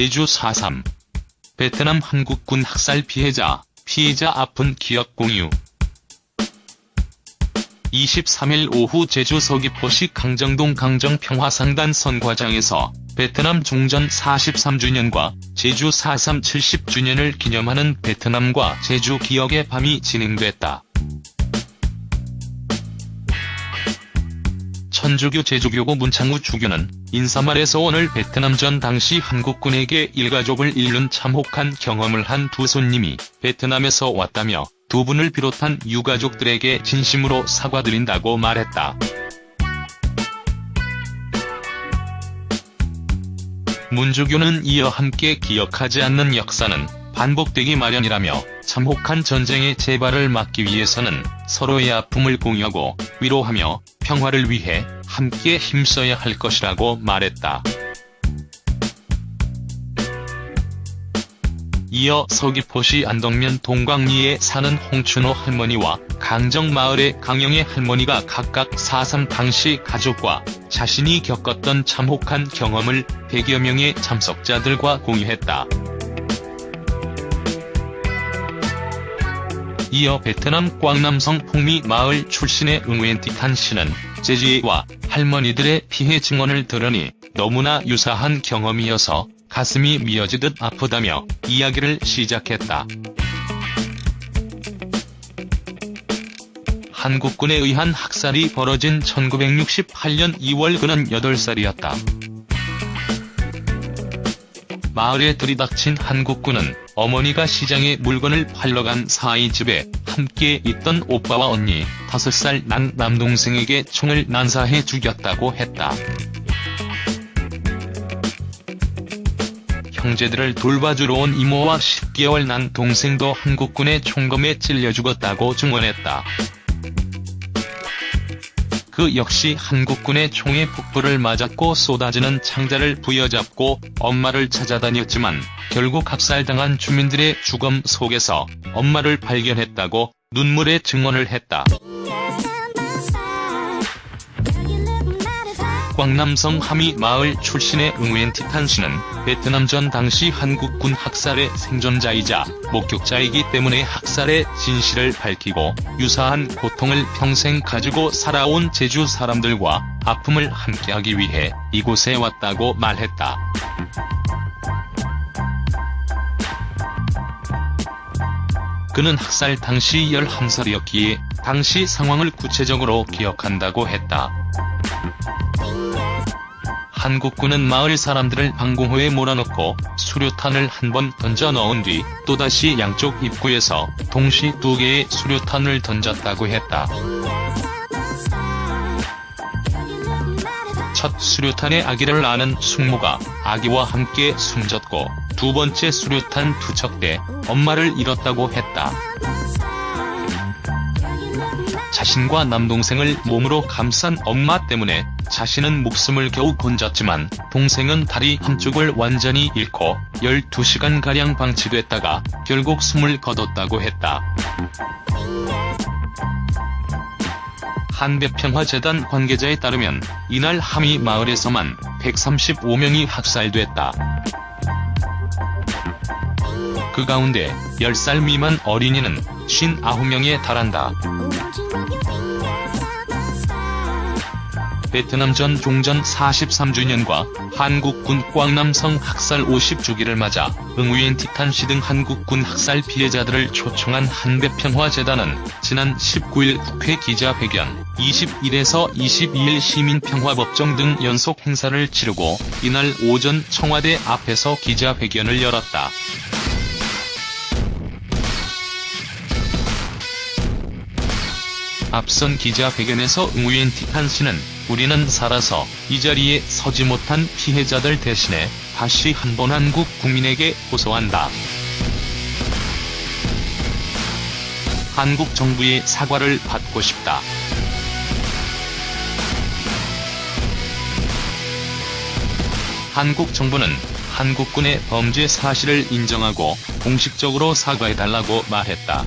제주 4.3 베트남 한국군 학살 피해자, 피해자 아픈 기억 공유 23일 오후 제주 서귀포시 강정동 강정평화상단 선과장에서 베트남 종전 43주년과 제주 4.3 70주년을 기념하는 베트남과 제주 기억의 밤이 진행됐다. 천주교 제주교구 문창우 주교는 인사말에서 오늘 베트남전 당시 한국군에게 일가족을 잃는 참혹한 경험을 한 두 손님이 베트남에서 왔다며 두 분을 비롯한 유가족들에게 진심으로 사과드린다고 말했다. 문주교는 이어 함께 기억하지 않는 역사는 반복되기 마련이라며 참혹한 전쟁의 재발을 막기 위해서는 서로의 아픔을 공유하고 위로하며 평화를 위해 함께 힘써야 할 것이라고 말했다. 이어 서귀포시 안덕면 동광리에 사는 홍춘호 할머니와 강정마을의 강영애 할머니가 각각 4.3 당시 가족과 자신이 겪었던 참혹한 경험을 100여 명의 참석자들과 공유했다. 이어 베트남 꽝남성 풍미 마을 출신의 응웬티탄 씨는 제지와 할머니들의 피해 증언을 들으니 너무나 유사한 경험이어서 가슴이 미어지듯 아프다며 이야기를 시작했다. 한국군에 의한 학살이 벌어진 1968년 2월 그는 8살이었다. 마을에 들이닥친 한국군은 어머니가 시장에 물건을 팔러 간 사이 집에 함께 있던 오빠와 언니, 5살 난 남동생에게 총을 난사해 죽였다고 했다. 형제들을 돌봐주러 온 이모와 10개월 난 동생도 한국군의 총검에 찔려 죽었다고 증언했다. 그 역시 한국군의 총에 폭불을 맞았고 쏟아지는 창자를 부여잡고 엄마를 찾아다녔지만 결국 학살당한 주민들의 죽음 속에서 엄마를 발견했다고 눈물의 증언을 했다. 광남성 하미 마을 출신의 응웬티탄 씨는 베트남전 당시 한국군 학살의 생존자이자 목격자이기 때문에 학살의 진실을 밝히고 유사한 고통을 평생 가지고 살아온 제주 사람들과 아픔을 함께하기 위해 이곳에 왔다고 말했다. 그는 학살 당시 11살이었기에 당시 상황을 구체적으로 기억한다고 했다. 한국군은 마을 사람들을 방공호에 몰아넣고 수류탄을 한 번 던져 넣은 뒤 또다시 양쪽 입구에서 동시 두 개의 수류탄을 던졌다고 했다. 첫 수류탄의 아기를 낳은 숙모가 아기와 함께 숨졌고 두 번째 수류탄 투척 때 엄마를 잃었다고 했다. 자신과 남동생을 몸으로 감싼 엄마 때문에 자신은 목숨을 겨우 건졌지만 동생은 다리 한쪽을 완전히 잃고 12시간가량 방치됐다가 결국 숨을 거뒀다고 했다. 한배평화재단 관계자에 따르면 이날 하미 마을에서만 135명이 학살됐다. 그 가운데 10살 미만 어린이는 59명에 달한다. 베트남 전 종전 43주년과 한국군 꽝남성 학살 50주기를 맞아 응위엔 티탄시 등 한국군 학살 피해자들을 초청한 한배평화재단은 지난 19일 국회 기자회견, 21에서 22일 시민평화법정 등 연속 행사를 치르고 이날 오전 청와대 앞에서 기자회견을 열었다. 앞선 기자회견에서 응위엔 티탄 씨는 우리는 살아서 이 자리에 서지 못한 피해자들 대신에 다시 한 번 한국 국민에게 호소한다. 한국 정부의 사과를 받고 싶다. 한국 정부는 한국군의 범죄 사실을 인정하고 공식적으로 사과해달라고 말했다.